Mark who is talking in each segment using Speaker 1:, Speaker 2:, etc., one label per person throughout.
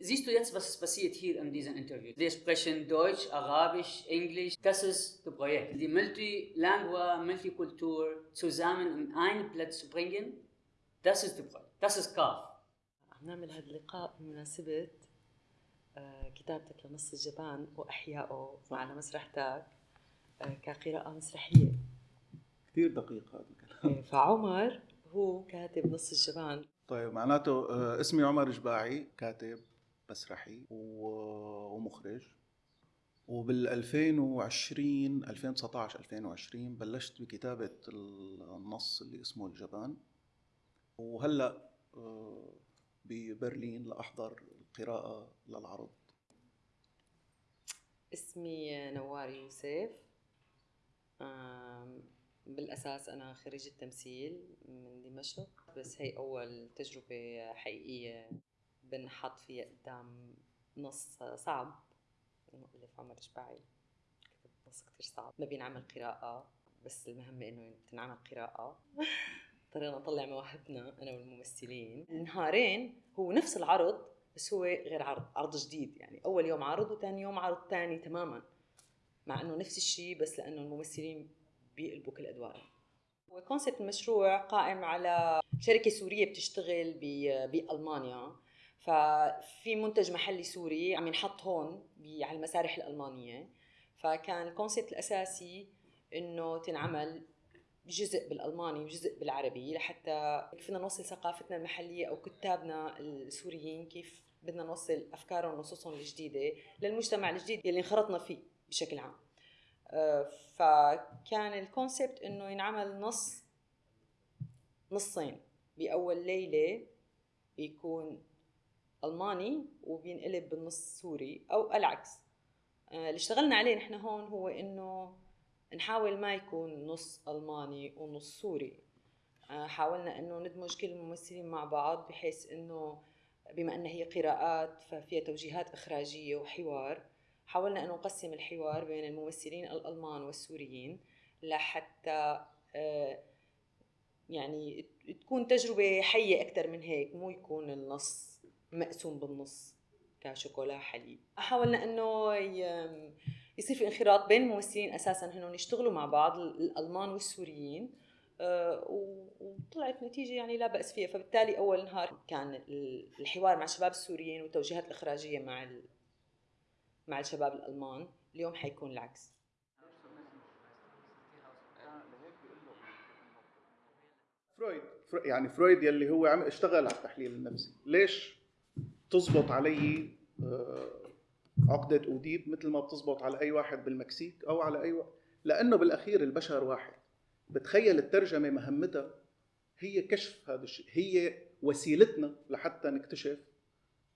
Speaker 1: siehst du jetzt, was passiert hier in diesem Interview? Wir sprechen Deutsch, Arabisch, Englisch. Das ist das Projekt. Die Multilingua, Multikultur zusammen in einen Platz zu bringen, das ist das Projekt. Das ist KAF.
Speaker 2: عم نعمل هذا اللقاء بمناسبة كتابتك لنص الجبان وإحيائه على مسرحتك كقراءة مسرحية
Speaker 3: كثير دقيق هذا الكلام
Speaker 2: فعمر هو كاتب نص الجبان
Speaker 3: طيب معناته اسمي عمر جباعي كاتب مسرحي ومخرج. وبال 2020 2019 2020 بلشت بكتابة النص اللي اسمه الجبان. وهلأ ببرلين لأحضر القراءة للعرض.
Speaker 2: اسمي نوار يوسف. بالأساس أنا خريجة تمثيل من دمشق. بس هي أول تجربة حقيقية بنحط فيها قدام نص صعب. مؤلف عمر جباعي كتب نص كتير صعب. ما بينعمل قراءة بس المهمة إنه تنعمل قراءة. اضطرينا نطلع مواهبنا أنا والممثلين. نهارين هو نفس العرض بس هو غير عرض عرض جديد. يعني أول يوم عرض وثاني يوم عرض ثاني تماما. مع إنه نفس الشيء بس لأنه الممثلين بيقلبوا كل أدوارهم و concept المشروع قائم على شركة سورية بتشتغل بألمانيا. ففي منتج محلي سوري عم ينحط هون على المسارح الألمانية. فكان ال concept الأساسي إنه تنعمل جزء بالألماني وجزء بالعربي لحتى فينا نوصل ثقافتنا المحلية أو كتابنا السوريين كيف بدنا نوصل أفكارهم ونصوصهم الجديدة للمجتمع الجديد يلي انخرطنا فيه بشكل عام. آه، فكان ال concept إنه ينعمل نص نصين. بأول ليلة بيكون ألماني وبينقلب بالنص سوري أو العكس. آه، اللي اشتغلنا عليه نحن هون هو إنه نحاول ما يكون نص ألماني ونص سوري. آه، حاولنا إنه ندمج كل الممثلين مع بعض بحيث إنه بما إن هي قراءات ففيها توجيهات إخراجية وحوار حاولنا إنه نقسم الحوار بين الممثلين الألمان والسوريين لحتى آه، يعني تكون تجربة حية أكثر من هيك مو يكون النص مقسوم بالنص كشوكولا حليب. حاولنا إنه يصير في انخراط بين الممثلين أساسا هنن يشتغلوا مع بعض الألمان والسوريين آه، وطلعت نتيجة يعني لا بأس فيها. فبالتالي أول نهار كان الحوار مع الشباب السوريين والتوجيهات الإخراجية مع مع الشباب الألمان. اليوم حيكون العكس.
Speaker 3: فرويد يعني فرويد يلي هو عم اشتغل على التحليل النفسي. ليش تزبط علي آه، عقدة أوديب مثل ما بتزبط على أي واحد بالمكسيك أو على أي واحد لأنه بالأخير البشر واحد. بتخيل الترجمة مهمتها هي كشف هذا الشيء هي وسيلتنا لحتى نكتشف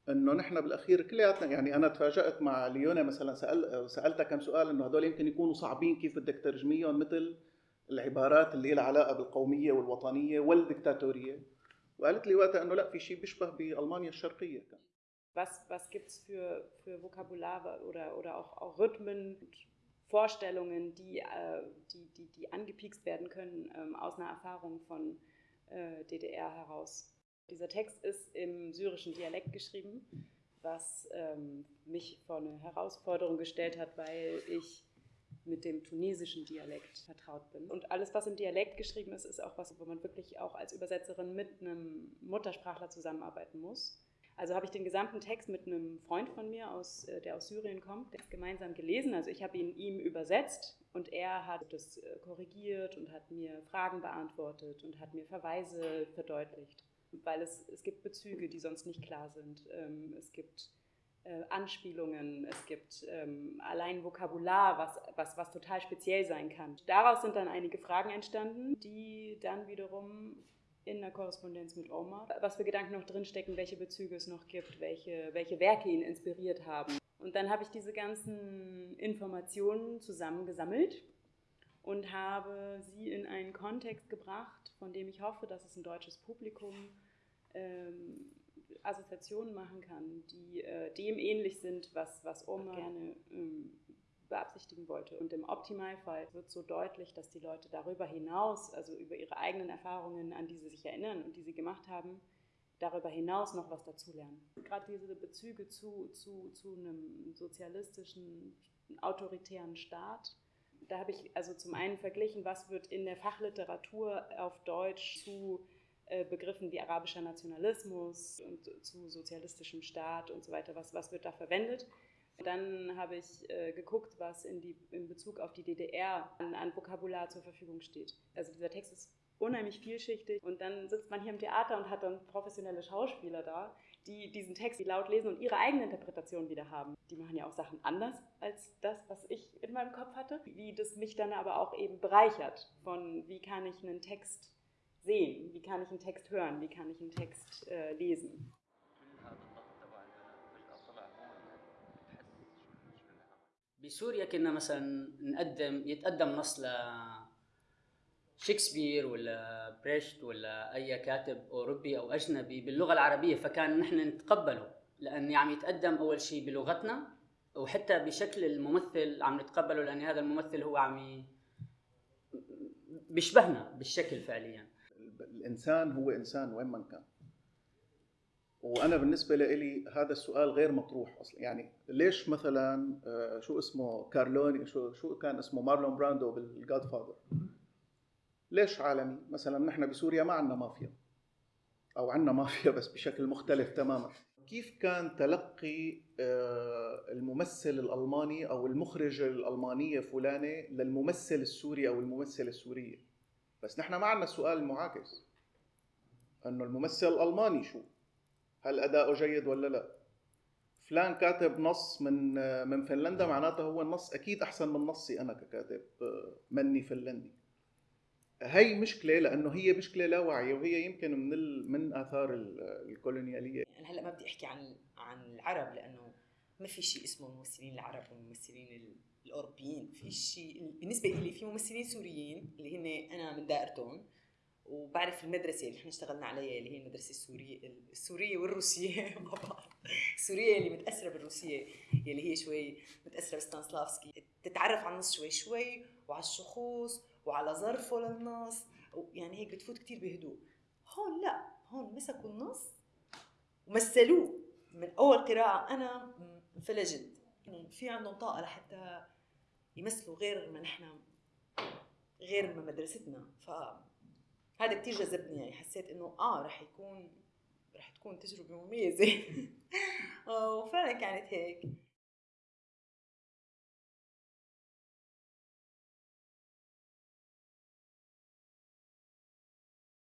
Speaker 3: إنه نحن بالأخير كلياتنا يعني أنا تفاجأت مع ليونا مثلا سأل سالتها كم سؤال إنه هدول يمكن يكونوا صعبين كيف بدك ترجميهم مثل العبارات اللي لها علاقه بالقومية والوطنية والدكتاتورية. وقالت لي وقتها انه لا في شيء بيشبه بالمانيا الشرقيه كان
Speaker 4: was, was gibt es für, für Vokabular oder, oder auch, auch Rhythmen, Vorstellungen, die, äh, die, die, die angepiekst werden können ähm, aus einer Erfahrung von äh, DDR heraus. Dieser Text ist im syrischen Dialekt geschrieben, was ähm, mich vor eine Herausforderung gestellt hat, weil ich mit dem tunesischen Dialekt vertraut bin. Und alles, was im Dialekt geschrieben ist, ist auch was, wo man wirklich auch als Übersetzerin mit einem Muttersprachler zusammenarbeiten muss. Also habe ich den gesamten Text mit einem Freund von mir, aus, äh, der aus Syrien kommt, gemeinsam gelesen. Also ich habe ihn ihm übersetzt und er hat das äh, korrigiert und hat mir Fragen beantwortet und hat mir Verweise verdeutlicht. Weil es, es gibt Bezüge, die sonst nicht klar sind. Ähm, es gibt äh, Anspielungen, es gibt ähm, allein Vokabular, was, was, was total speziell sein kann. Daraus sind dann einige Fragen entstanden, die dann wiederum in der Korrespondenz mit Omar, was für Gedanken noch drinstecken, welche Bezüge es noch gibt, welche, welche Werke ihn inspiriert haben. Und dann habe ich diese ganzen Informationen zusammengesammelt und habe sie in einen Kontext gebracht, von dem ich hoffe, dass es ein deutsches Publikum ähm, Assoziationen machen kann, die äh, dem ähnlich sind, was, was Oma gerne ähm, beabsichtigen wollte. Und im Optimalfall wird so deutlich, dass die Leute darüber hinaus, also über ihre eigenen Erfahrungen, an die sie sich erinnern und die sie gemacht haben, darüber hinaus noch was dazulernen. Gerade diese Bezüge zu, zu, zu einem sozialistischen, autoritären Staat, da habe ich also zum einen verglichen, was wird in der Fachliteratur auf Deutsch zu Begriffen wie arabischer Nationalismus und zu sozialistischem Staat und so weiter, was, was wird da verwendet. Dann habe ich äh, geguckt, was in, die, in Bezug auf die DDR an, an Vokabular zur Verfügung steht. Also dieser Text ist unheimlich vielschichtig und dann sitzt man hier im Theater und hat dann professionelle Schauspieler da, die diesen Text laut lesen und ihre eigene Interpretation wieder haben. Die machen ja auch Sachen anders als das, was ich in meinem Kopf hatte. Wie das mich dann aber auch eben bereichert von, wie kann ich einen Text sehen, wie kann ich einen Text hören, wie kann ich einen Text äh, lesen.
Speaker 1: بسوريا كنا مثلا نقدم يتقدم نص ل شكسبير ولا بريشت ولا أي كاتب أوروبي أو أجنبي باللغة العربية فكان نحن نتقبله لاني عم يتقدم أول شيء بلغتنا وحتى بشكل الممثل عم نتقبله لأن هذا الممثل هو عم. بيشبهنا بالشكل فعليا
Speaker 3: الإنسان هو إنسان وين ما كان. وأنا بالنسبة لي هذا السؤال غير مطروح أصلا. يعني ليش مثلا آه، شو اسمه كارلوني شو شو كان اسمه مارلون براندو بال Godfather ليش عالمي؟ مثلا نحن بسوريا ما عندنا مافيا. أو عندنا مافيا بس بشكل مختلف تماما. كيف كان تلقي آه، الممثل الألماني أو المخرجه الألمانية فلانة للممثل السوري أو الممثلة السورية؟ بس نحن ما عندنا السؤال المعاكس أنه الممثل الألماني شو؟ هل أداؤه جيد ولا لا؟ فلان كاتب نص من من فنلندا معناته هو النص أكيد أحسن من نصي أنا ككاتب آه، مني فنلندي. هي مشكلة لأنه هي مشكلة لا واعيه وهي يمكن من ال... من آثار الكولونيالية.
Speaker 2: أنا هلأ ما بدي أحكي عن عن العرب لأنه ما في شيء اسمه الممثلين العرب والممثلين الأوروبيين. في شيء بالنسبة لي في ممثلين سوريين اللي هن أنا من دائرتهم وبعرف المدرسة اللي إحنا اشتغلنا عليها اللي هي المدرسة السورية السورية والروسية. مع بعض السورية اللي متأثرة بالروسية اللي هي شوي متأثرة بستانسلافسكي. تتعرف على النص شوي شوي وعلى الشخوص وعلى ظرفه للنص يعني هيك بتفوت كتير بهدوء. هون لا هون مسكوا النص ومثلوه. من أول قراءة أنا انفلجت. في عندهم طاقة لحتى يمثلوا غير ما نحن غير ما مدرستنا. ف هذا كثير جذبني يعني حسيت إنه آه رح يكون رح تكون تجربة مميزة. وفعلا كانت هيك.